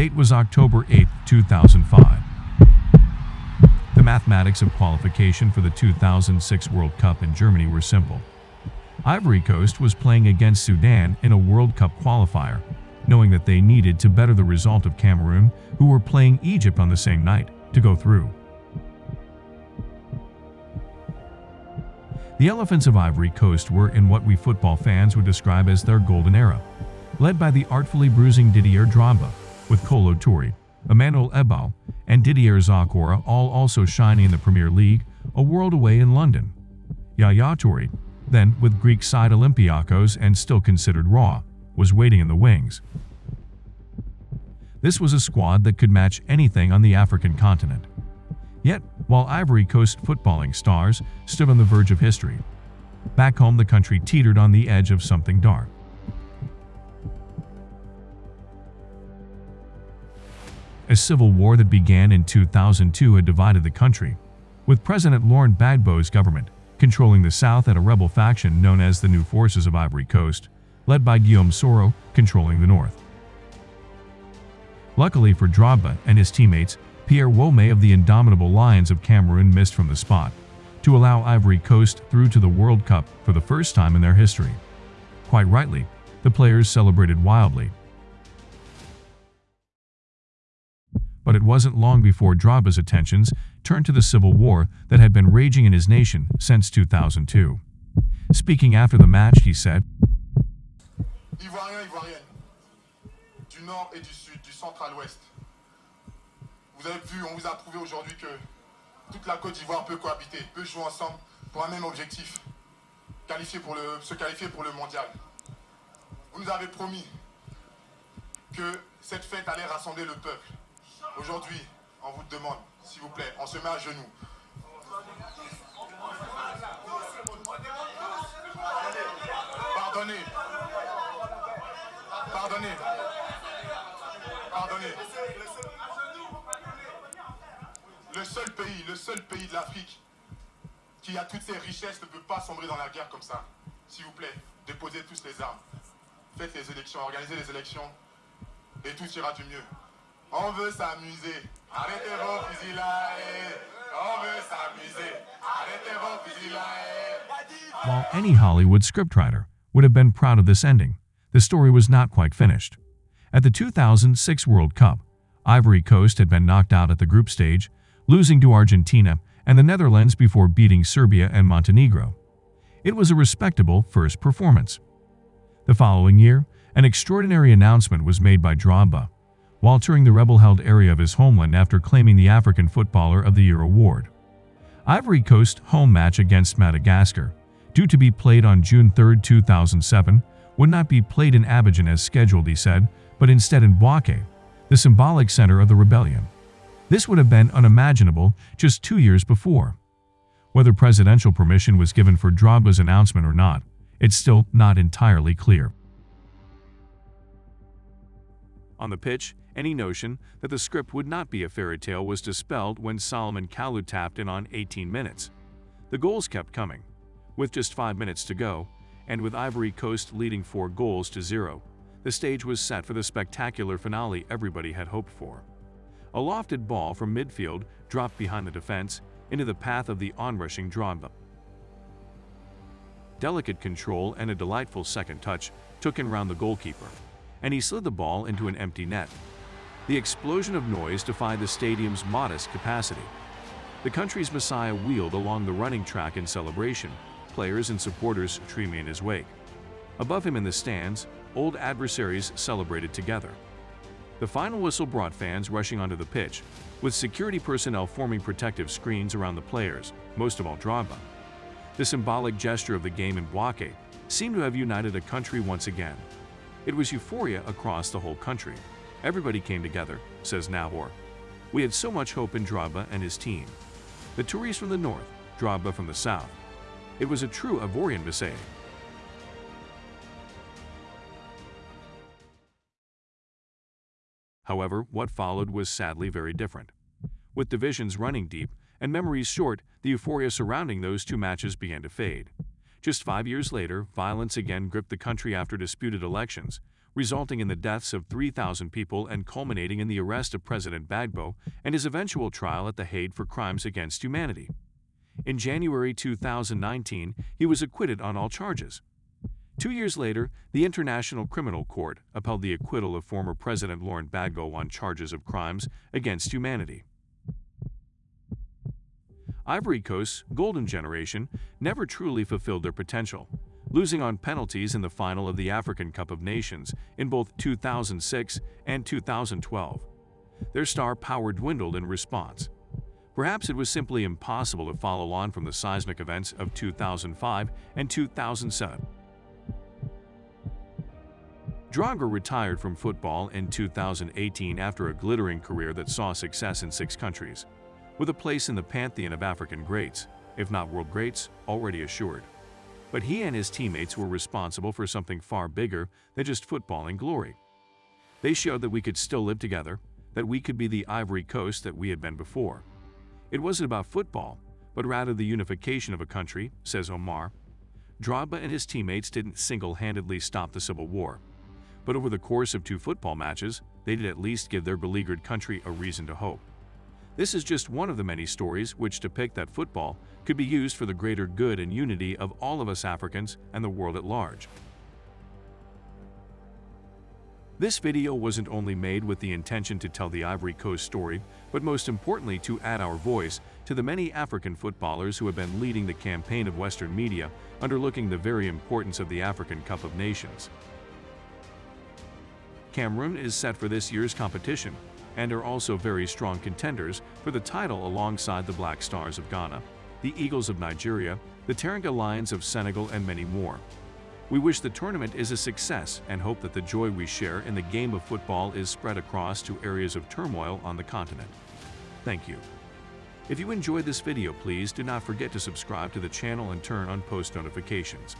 date was October 8, 2005. The mathematics of qualification for the 2006 World Cup in Germany were simple. Ivory Coast was playing against Sudan in a World Cup qualifier, knowing that they needed to better the result of Cameroon, who were playing Egypt on the same night, to go through. The Elephants of Ivory Coast were in what we football fans would describe as their golden era, led by the artfully bruising Didier Drogba, with Kolo Touré, Emmanuel Eboué, and Didier Zokora all also shining in the Premier League, a world away in London. Yaya Touré, then with Greek side Olympiacos and still considered raw, was waiting in the wings. This was a squad that could match anything on the African continent. Yet, while Ivory Coast footballing stars stood on the verge of history, back home the country teetered on the edge of something dark. A civil war that began in 2002 had divided the country, with President Laurent Gbagbo's government controlling the south and a rebel faction known as the New Forces of Ivory Coast, led by Guillaume Soro, controlling the north. Luckily for Drogba and his teammates, Pierre Womé of the indomitable Lions of Cameroon missed from the spot, to allow Ivory Coast through to the World Cup for the first time in their history. Quite rightly, the players celebrated wildly. But it wasn't long before Drogba's attentions turned to the civil war that had been raging in his nation since 2002. Speaking after the match, he said, Ivoiriens, Ivoiriennes, du nord et du sud, du centre à l'ouest, Vous avez vu, on vous a prouvé aujourd'hui que toute la Côte d'Ivoire peut cohabiter, peut jouer ensemble pour un même objectif, qualifier pour le, se qualifier pour le mondial. Vous nous avez promis que cette fête allait rassembler le peuple. Aujourd'hui, on vous demande, s'il vous plaît, on se met à genoux. Pardonnez. Pardonnez. Pardonnez. Le seul pays, le seul pays de l'Afrique qui a toutes ses richesses ne peut pas sombrer dans la guerre comme ça. S'il vous plaît, déposez tous les armes. Faites les élections, organisez les élections et tout ira du mieux. On veut s'amuser. Arrêtez vos fusils là. Eh. On veut s'amuser. Arrêtez vos fusils là. Eh. While any Hollywood scriptwriter would have been proud of this ending, the story was not quite finished. At the 2006 World Cup, Ivory Coast had been knocked out at the group stage losing to Argentina and the Netherlands before beating Serbia and Montenegro. It was a respectable first performance. The following year, an extraordinary announcement was made by Drogba while touring the rebel-held area of his homeland after claiming the African Footballer of the Year award. Ivory Coast home match against Madagascar, due to be played on June 3, 2007, would not be played in Abidjan as scheduled, he said, but instead in Bouaké, the symbolic center of the rebellion. This would have been unimaginable just two years before. Whether presidential permission was given for Drogba's announcement or not, it's still not entirely clear. On the pitch, any notion that the script would not be a fairy tale was dispelled when Salomon Kalou tapped in on 18 minutes. The goals kept coming. With just five minutes to go, and with Ivory Coast leading four goals to zero, the stage was set for the spectacular finale everybody had hoped for. A lofted ball from midfield dropped behind the defense into the path of the onrushing Drogba. Delicate control and a delightful second touch took in round the goalkeeper, and he slid the ball into an empty net. The explosion of noise defied the stadium's modest capacity. The country's messiah wheeled along the running track in celebration, players and supporters streaming in his wake. Above him in the stands, old adversaries celebrated together. The final whistle brought fans rushing onto the pitch, with security personnel forming protective screens around the players, most of all Drogba. The symbolic gesture of the game in Bouaké seemed to have united a country once again. It was euphoria across the whole country. Everybody came together, says Nahor. We had so much hope in Drogba and his team. The Tourés from the north, Drogba from the south. It was a true Ivorian Bisay. However, what followed was sadly very different. With divisions running deep and memories short, the euphoria surrounding those two matches began to fade. Just five years later, violence again gripped the country after disputed elections, resulting in the deaths of 3,000 people and culminating in the arrest of President Gbagbo and his eventual trial at The Hague for crimes against humanity. In January 2019, he was acquitted on all charges. Two years later, the International Criminal Court upheld the acquittal of former President Laurent Gbagbo on charges of crimes against humanity. Ivory Coast's golden generation never truly fulfilled their potential, losing on penalties in the final of the African Cup of Nations in both 2006 and 2012. Their star power dwindled in response. Perhaps it was simply impossible to follow on from the seismic events of 2005 and 2007. Drogba retired from football in 2018 after a glittering career that saw success in six countries, with a place in the pantheon of African greats, if not world greats, already assured. But he and his teammates were responsible for something far bigger than just footballing glory. They showed that we could still live together, that we could be the Ivory Coast that we had been before. It wasn't about football, but rather the unification of a country, says Omar. Drogba and his teammates didn't single-handedly stop the civil war but over the course of two football matches, they did at least give their beleaguered country a reason to hope. This is just one of the many stories which depict that football could be used for the greater good and unity of all of us Africans and the world at large. This video wasn't only made with the intention to tell the Ivory Coast story, but most importantly to add our voice to the many African footballers who have been leading the campaign of Western media underlooking the very importance of the African Cup of Nations. Cameroon is set for this year's competition and are also very strong contenders for the title alongside the Black Stars of Ghana, the Eagles of Nigeria, the Teranga Lions of Senegal, and many more. We wish the tournament is a success and hope that the joy we share in the game of football is spread across to areas of turmoil on the continent. Thank you. If you enjoyed this video, please do not forget to subscribe to the channel and turn on post notifications.